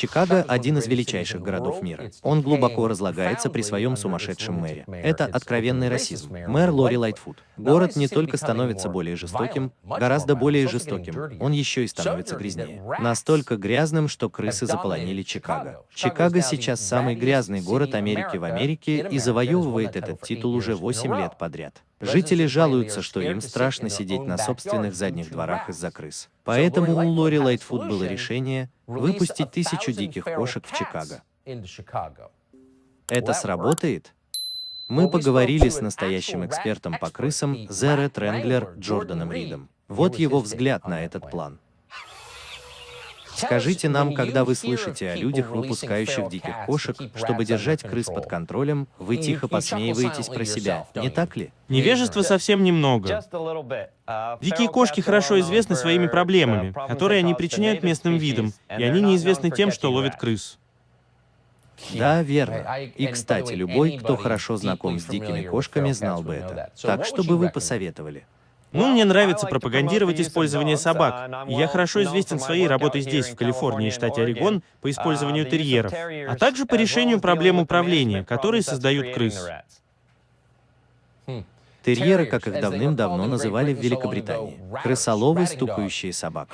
Чикаго – один из величайших городов мира. Он глубоко разлагается при своем сумасшедшем мэре. Это откровенный расизм. Мэр Лори Лайтфуд. Город не только становится более жестоким, гораздо более жестоким, он еще и становится грязнее. Настолько грязным, что крысы заполонили Чикаго. Чикаго сейчас самый грязный город Америки в Америке и завоевывает этот титул уже 8 лет подряд. Жители жалуются, что им страшно сидеть на собственных задних дворах из-за крыс. Поэтому у Лори Лайтфуд было решение выпустить тысячу диких кошек в Чикаго. Это сработает? Мы поговорили с настоящим экспертом по крысам Зере Тренглер Джорданом Ридом. Вот его взгляд на этот план. Скажите нам, когда вы слышите о людях, выпускающих диких кошек, чтобы держать крыс под контролем, вы тихо посмеиваетесь про себя, не так ли? Невежества совсем немного. Дикие кошки хорошо известны своими проблемами, которые они причиняют местным видам, и они неизвестны тем, что ловят крыс. Да, верно. И, кстати, любой, кто хорошо знаком с дикими кошками, знал бы это. Так, что бы вы посоветовали? Ну, мне нравится пропагандировать использование собак. И я хорошо известен своей работой здесь, в Калифорнии, штате Орегон, по использованию терьеров, а также по решению проблем управления, которые создают крыс. Терьеры, как их давным-давно называли в Великобритании. Крысоловы, стукающие собак.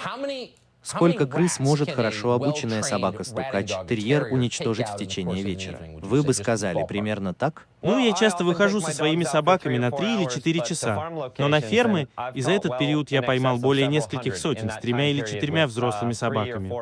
Сколько крыс может хорошо обученная собака-стукач, терьер уничтожить в течение вечера? Вы бы сказали примерно так? Ну, я часто выхожу со своими собаками на 3 или 4 часа. Но на фермы, и за этот период я поймал более нескольких сотен с тремя или четырьмя взрослыми собаками.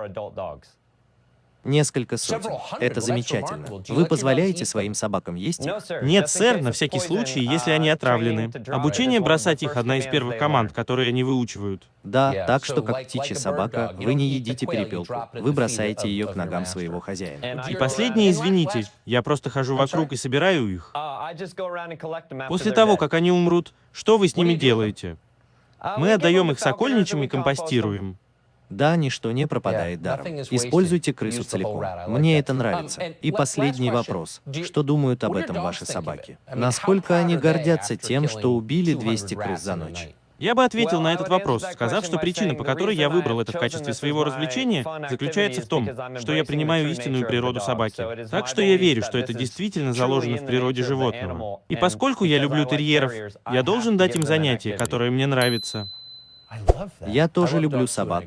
Несколько сотен. Это замечательно. Вы позволяете своим собакам есть их? Нет, сэр, на всякий случай, если они отравлены. Обучение бросать их — одна из первых команд, которые они выучивают. Да, так что, как птичья собака, вы не едите перепелку. Вы бросаете ее к ногам своего хозяина. И последнее, извините, я просто хожу вокруг и собираю их. После того, как они умрут, что вы с ними делаете? Мы отдаем их сокольничьим и компостируем. Да, ничто не пропадает даром. Используйте крысу целиком. Мне это нравится. И последний вопрос. Что думают об этом ваши собаки? Насколько они гордятся тем, что убили 200 крыс за ночь? Я бы ответил на этот вопрос, сказав, что причина, по которой я выбрал это в качестве своего развлечения, заключается в том, что я принимаю истинную природу собаки. Так что я верю, что это действительно заложено в природе животного. И поскольку я люблю терьеров, я должен дать им занятие, которое мне нравится. Я тоже люблю собак,